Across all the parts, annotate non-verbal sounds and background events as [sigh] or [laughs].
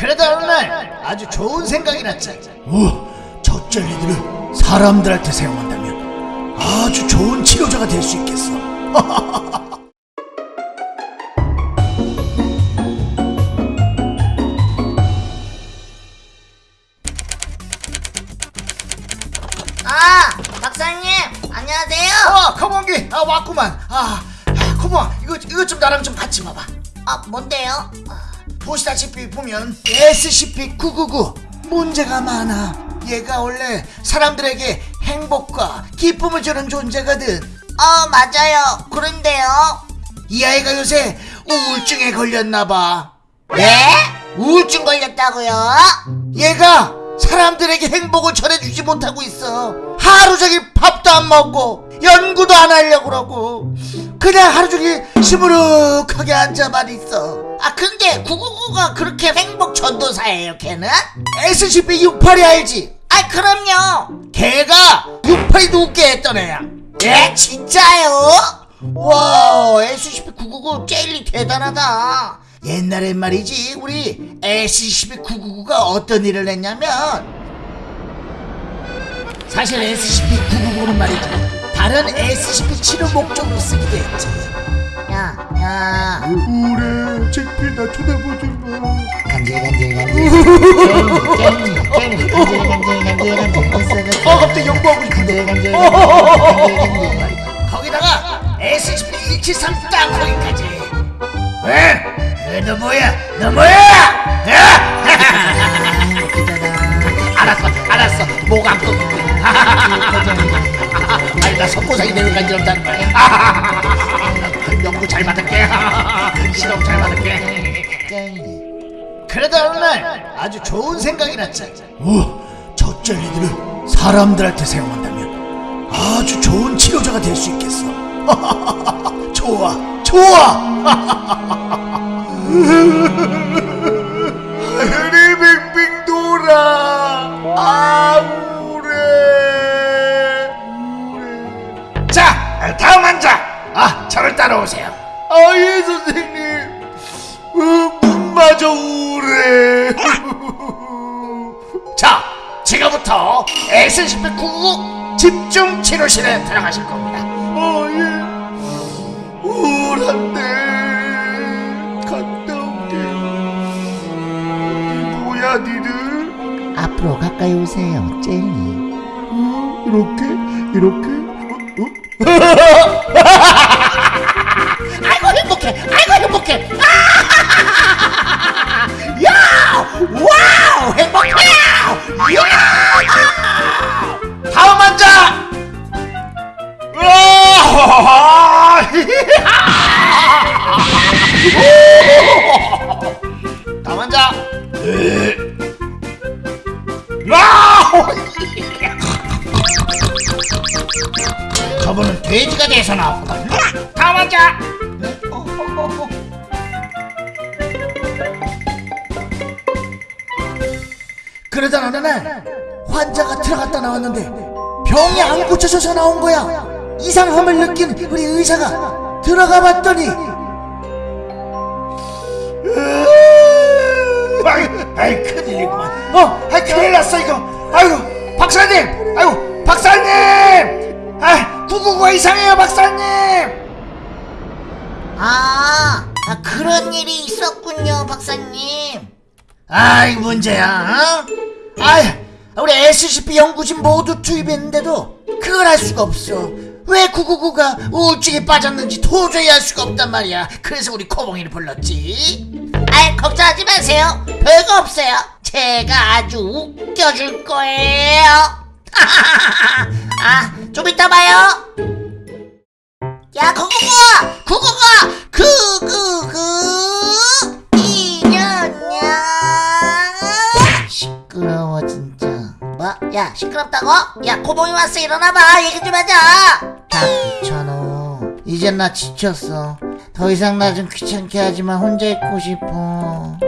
그러다 어느 날 아주 좋은 생각이 났지. 오, 저 젤리들을 사람들한테 사용한다면 아주 좋은 치료자가 될 수 있겠어. [laughs] 아, 박사님, 안녕하세요. 어, 커먼기, 아 왔구만. 아, 아 come on, 이거 이거 좀 나랑 좀 같이 봐봐. 아, 뭔데요? 보시다시피 보면 SCP-999 문제가 많아. 얘가 원래 사람들에게 행복과 기쁨을 주는 존재거든. 어, 맞아요. 그런데요. 이 아이가 요새 우울증에 걸렸나봐. 네? 우울증 걸렸다고요? 얘가 사람들에게 행복을 전해주지 못하고 있어. 하루 종일 밥도 안 먹고 연구도 안 하려고 그러고 그냥 하루 종일 시무룩하게 앉아만 있어. 아, 근데 999가 그렇게 행복 전도사예요, 걔는? SCP-68이 알지? 아, 그럼요. 걔가 68이 웃게 했던 애야. 예, 진짜요? 와, SCP-999 젤리 대단하다. 옛날엔 말이지, 우리 SCP-999가 어떤 일을 했냐면, 사실 SCP-999는 말이지, 다른 SCP 치료 목적으로 쓰기도 했지. 야, 야. 우울해, 잭필 나 쳐다보지 마. 어, 갑자기 연구하고 싶은데. 간질간질간질간질. 거기다가 SCP-173 땅콩이까지. 왜? 왜, 너 뭐야? 너 뭐야? 야! 알았어, 알았어. 목안 꺾고. 나 석고상이 되는 간지럽다는 거야. 연구 잘 받을게. [laughs] 실험 잘 받을게. 젤리. 그러다 어느 날 아주 좋은 생각이 났지. 오, 저 젤리들을 사람들한테 사용한다면 아주 좋은 치료자가 될 수 있겠어. [laughs] 좋아, 좋아. [laughs] 따라오세요. 아, 예, 선생님. 어, 문마저 우울해. [laughs] 자, 지금부터 SCP-999 집중 치료실에 들어가실 겁니다. 어, 예. 우울한데 갔다 올게. 뭐야, 니들? 앞으로 가까이 오세요, 젤리. 어, 이렇게? 이렇게? 어? [laughs] [laughs] 아이고 행복해! 아이고 행복해! [laughs] 야! wow! 행복해! 야! 다음 환자! [laughs] 다음 환자! [laughs] 저분은 돼지가 돼서 나왔구나. 어, 어, 어, 어. 그러다 어느 날 환자가 들어갔다 나왔는데 병이 안 고쳐져서 나온 거야. 이상함을 느낀 우리 의사가 들어가 봤더니 아이, 아이 큰일이구만. 어, 아이 큰일 났어 이거. 아이고 박사님, 아이고 박사님. 아, 구구가 이상해요 박사님. 아, 아, 그런 일이 있었군요, 박사님. 아이 문제야. 어? 아이, 우리 SCP 연구진 모두 투입했는데도 그걸 알 수가 없어. 왜 999가 우울증에 빠졌는지 도저히 알 수가 없단 말이야. 그래서 우리 코봉이를 불렀지. 아이, 걱정하지 마세요. 별거 없어요. 제가 아주 웃겨줄 거예요. [laughs] 아, 좀 이따 봐요. 야, 구구 구! 구구구! 이년냐. 시끄러워, 진짜. 뭐? 야, 시끄럽다고? 야, 코봉이 왔어. 일어나봐. 얘기 좀 하자. 다 귀찮아. 이젠 나 지쳤어. 더 이상 나 좀 귀찮게 하지만 혼자 있고 싶어.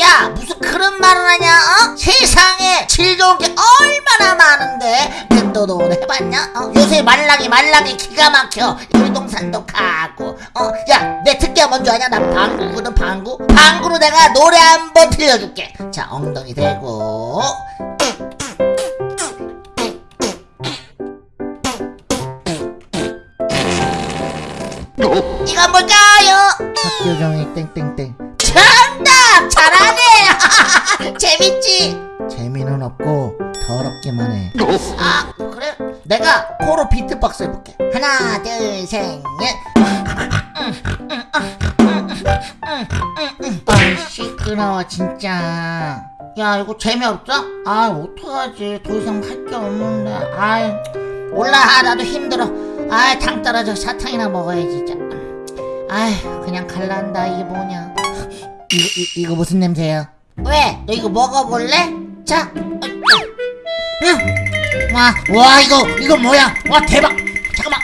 야, 무슨 그런 말을 하냐, 어? 세상에 즐거운 게 얼마나 많은데. 내 놀이동산도 너 해봤냐? 어? 요새 말랑이 말랑이 기가 막혀 놀이동산도 가고 어 야 내 특기야 뭔지 아냐? 난 방구거든 방구 방구로 내가 노래 한 번 들려줄게 자 엉덩이 대고 이건 뭘까요? 학교 종이 땡땡땡! 재밌지? 재미는 없고 더럽기만 해. 아 그래? 내가 코로 비트박스 해볼게. 하나 둘 셋 넷. 아 시끄러워 진짜. 야 이거 재미없어? 아 어떡하지? 더 이상 할 게 없는데. 아이 몰라 나도 힘들어. 아당 떨어져 사탕이나 먹어야지 진짜. 아이 그냥 갈란다 이게 뭐냐 이거, 이, 이거 무슨 냄새야 왜? 너 이거 먹어볼래? 자 어, 응. 와, 와 이거 이거 뭐야 와 대박 잠깐만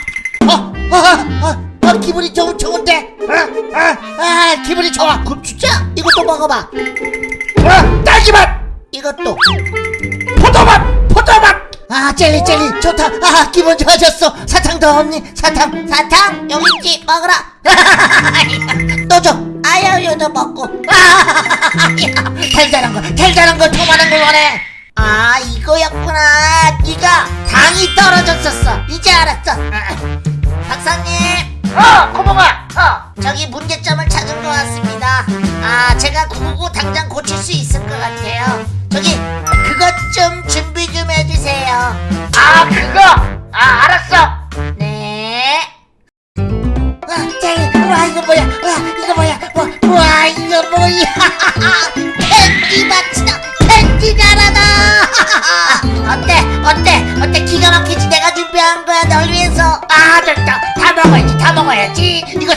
어, 어, 어, 어, 어 기분이 좋, 좋은데 어, 어, 아 기분이 좋아 그럼 진짜 이것도 먹어봐 어, 딸기맛 이것도 포도맛 포도맛 아 젤리 젤리 좋다 아 기분 좋아졌어 사탕 더 없니 사탕 사탕 여기 있지 먹어라 또 줘 아유 요도 먹고 달달한 거 달달한 거 토마는 걸 원해. 아 이거였구나. 네가 당이 떨어졌었어. 이제 알았어. 박사님. 어 고봉아! 어. 저기 문제점을 찾은 것 같습니다. 아 제가 999 당장 고칠 수 있을 것 같아요. 저기 그것 좀 준비 좀 해주세요. 아 그거? 아 알았어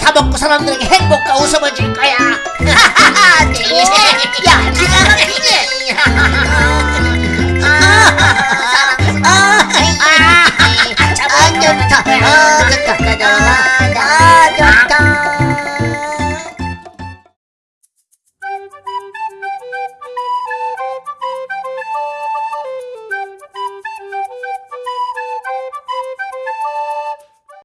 사먹고 사람들에게 행복과 웃음을 줄 거야. 하하하 [laughs] 야 지금 하하하